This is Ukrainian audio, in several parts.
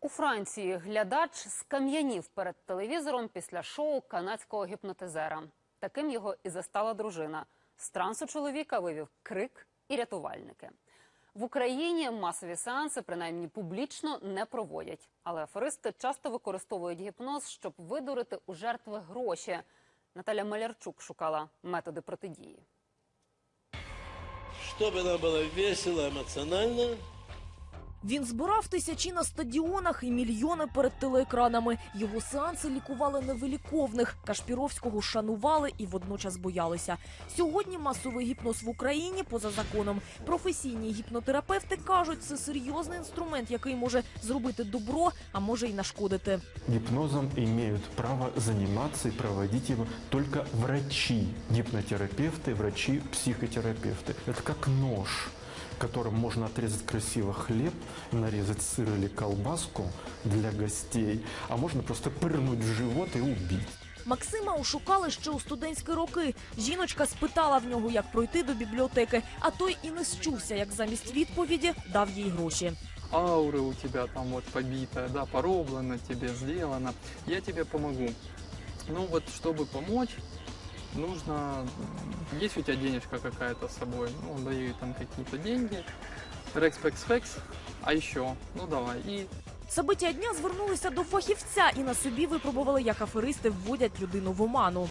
У Франції глядач скам'янів перед телевізором після шоу канадського гіпнотизера. Таким його і застала дружина. З трансу чоловіка вивів крик і рятувальники. В Україні масові сеанси, принаймні публічно, не проводять. Але аферисти часто використовують гіпноз, щоб видурити у жертви гроші. Наталя Малярчук шукала методи протидії. Чтобы нам было весело, эмоционально, Він збирав тисячі на стадіонах і мільйони перед телеекранами. Його сеанси лікували невиліковних. Кашпіровського шанували і водночас боялися. Сьогодні масовий гіпноз в Україні поза законом. Професійні гіпнотерапевти кажуть, це серйозний інструмент, який може зробити добро, а може й нашкодити. Гипнозом имеют право заниматься и проводить его только врачи, гипнотерапевты, врачи, психотерапевты. Это как нож, которым можно отрезать красиво хлеб, нарезать сыр или колбаску для гостей, а можно просто пырнуть в живот и убить. Максима ошукали ще у студентські роки. Жіночка спитала в нього, як пройти до бібліотеки, а той і не счувся, як замість відповіді дав їй гроші. аура у тебя там вот побитая, да, пороблено тебе, сделано, я тебе помогу. Ну вот, чтобы помочь, нужно, есть у тебя денежка какая-то с собой, ну, даю ей там какие-то деньги, рекс-пекс-фекс, а еще, ну давай, и События дня звернулися до фахівця і на собі випробували, як аферисти вводять людину в оману.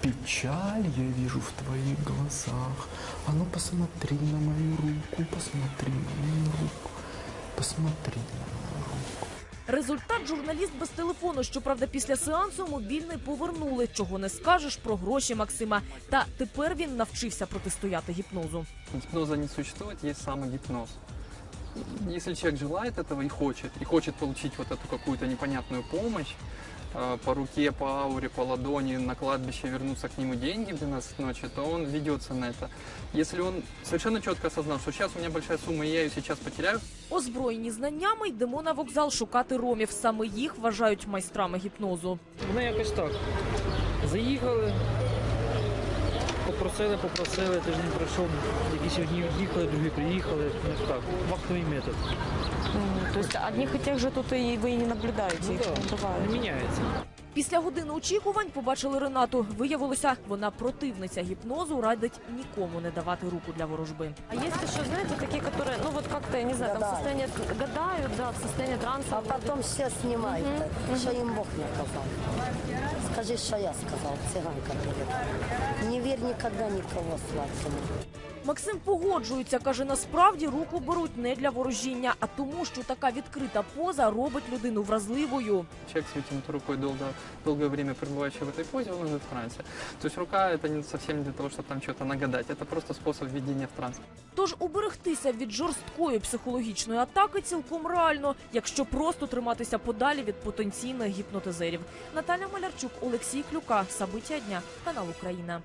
Печаль я вижу в твоих глазах. А ну посмотри на мою руку, посмотри на мою руку, посмотри на мою руку. Результат журналіст без телефону. Щоправда, після сеансу мобільний повернули. Чого не скажеш про гроші Максима. Та тепер він навчився протистояти гіпнозу. Гіпноза не є саме самогипноз Если человек желает этого и хочет, и хочет получить вот эту какую-то непонятную помощь, э, по руке, по ауре, по ладони, на кладбище вернутся к нему деньги в 12 ночи, то он ведется на это. Если он совершенно четко осознал, что сейчас у меня большая сумма, и я ее сейчас потеряю, Озброєні знаннями йдемо на вокзал шукати ромів. Саме їх вважають майстрами гіпнозу. Вони якось так. Заїхали, попросили, попросили, тиждень пройшов, якісь одні їхали, другі приїхали. Ну так, вахтовий метод. То есть одних и тех же тут и вы и не наблюдаете, Ну их да, не не бывает. міняється. Після години очікувань побачили Ренату. Виявилося, вона противниця гіпнозу, радить нікому не давати руку для ворожби. А есть еще, знаете, такие, которые, ну вот как-то, я не знаю, там в состоянии гадают, да, в состоянии транса. А потом все снимают, что им Бог наказал. Скажи, что я сказал, цыганка перед. Не верь никогда никого сладкому. Максим погоджується, каже, насправді руку беруть не для ворожіння, а тому, що така відкрита поза робить людину вразливою. человек с вытянутой рукой долго, долгое время пребывающий в этой позе, он уже в трансе. То есть рука это не совсем не для того, чтобы там что-то нагадать, это просто способ введения в транс. Тож уберегтися від жорсткої психологічної атаки цілком реально, якщо просто триматися подалі від потенційних гіпнотизерів. Наталя Малярчук, Олексій Клюка, Сабиття дня, канал Україна.